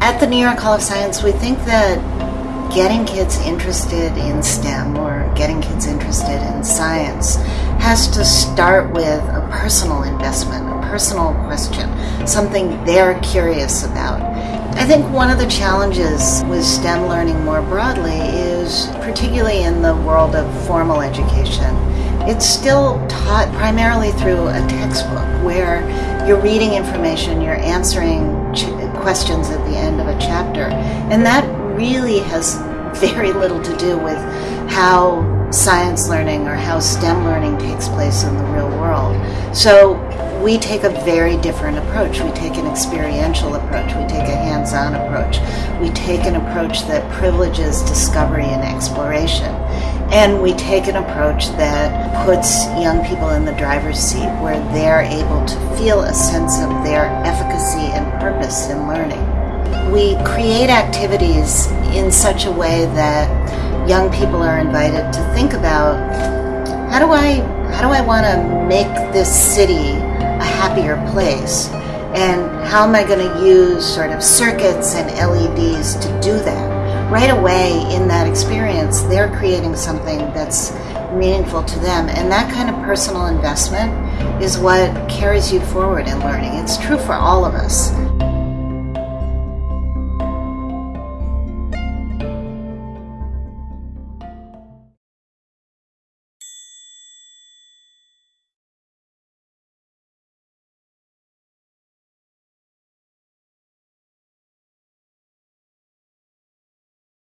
At the New York Hall of Science, we think that getting kids interested in STEM or getting kids interested in science has to start with a personal investment, a personal question, something they're curious about. I think one of the challenges with STEM learning more broadly is, particularly in the world of formal education, it's still taught primarily through a textbook where you're reading information, you're answering questions at the end chapter, and that really has very little to do with how science learning or how STEM learning takes place in the real world. So we take a very different approach. We take an experiential approach. We take a hands on approach. We take an approach that privileges discovery and exploration. And we take an approach that puts young people in the driver's seat where they're able to feel a sense of their efficacy and purpose in learning. We create activities in such a way that young people are invited to think about how do I how do I want to make this city a happier place? And how am I going to use sort of circuits and LEDs to do that? Right away in that experience, they're creating something that's meaningful to them. And that kind of personal investment is what carries you forward in learning. It's true for all of us.